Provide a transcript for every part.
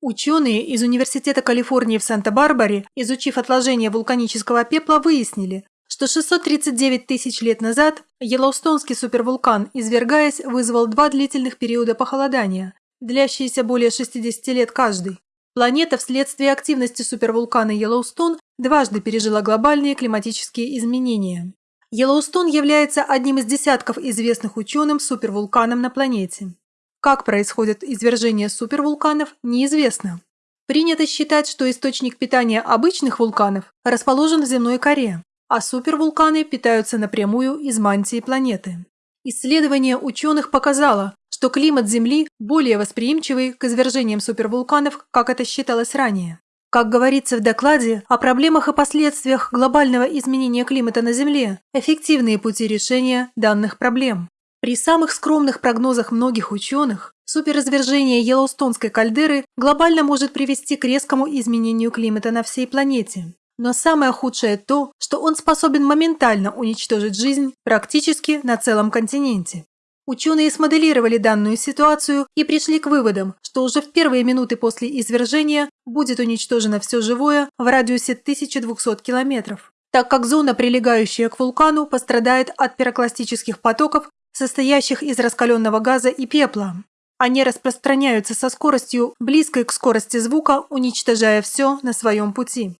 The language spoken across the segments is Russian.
Ученые из Университета Калифорнии в Санта-Барбаре, изучив отложения вулканического пепла, выяснили, что 639 тысяч лет назад Йеллоустонский супервулкан, извергаясь, вызвал два длительных периода похолодания, длящиеся более 60 лет каждый. Планета вследствие активности супервулкана Йеллоустон дважды пережила глобальные климатические изменения. Йеллоустон является одним из десятков известных ученым супервулканом на планете. Как происходит извержение супервулканов, неизвестно. Принято считать, что источник питания обычных вулканов расположен в земной коре, а супервулканы питаются напрямую из мантии планеты. Исследование ученых показало, что климат Земли более восприимчивый к извержениям супервулканов, как это считалось ранее. Как говорится в докладе о проблемах и последствиях глобального изменения климата на Земле, эффективные пути решения данных проблем. При самых скромных прогнозах многих ученых, суперразвержение Йеллоустонской кальдеры глобально может привести к резкому изменению климата на всей планете. Но самое худшее то, что он способен моментально уничтожить жизнь практически на целом континенте. Ученые смоделировали данную ситуацию и пришли к выводам, что уже в первые минуты после извержения будет уничтожено все живое в радиусе 1200 километров, так как зона, прилегающая к вулкану, пострадает от пирокластических потоков состоящих из раскаленного газа и пепла. Они распространяются со скоростью, близкой к скорости звука, уничтожая все на своем пути.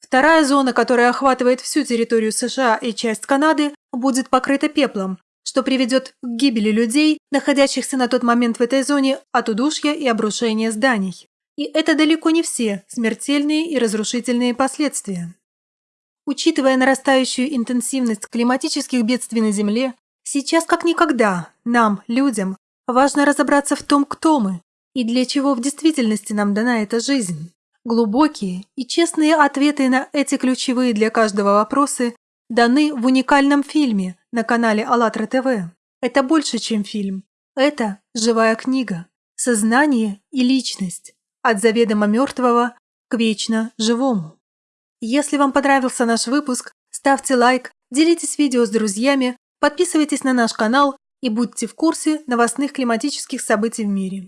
Вторая зона, которая охватывает всю территорию США и часть Канады, будет покрыта пеплом, что приведет к гибели людей, находящихся на тот момент в этой зоне от удушья и обрушения зданий. И это далеко не все смертельные и разрушительные последствия. Учитывая нарастающую интенсивность климатических бедствий на Земле, Сейчас как никогда нам, людям, важно разобраться в том, кто мы и для чего в действительности нам дана эта жизнь. Глубокие и честные ответы на эти ключевые для каждого вопросы даны в уникальном фильме на канале АЛЛАТРА ТВ. Это больше, чем фильм. Это живая книга. Сознание и личность. От заведомо мертвого к вечно живому. Если вам понравился наш выпуск, ставьте лайк, делитесь видео с друзьями, Подписывайтесь на наш канал и будьте в курсе новостных климатических событий в мире.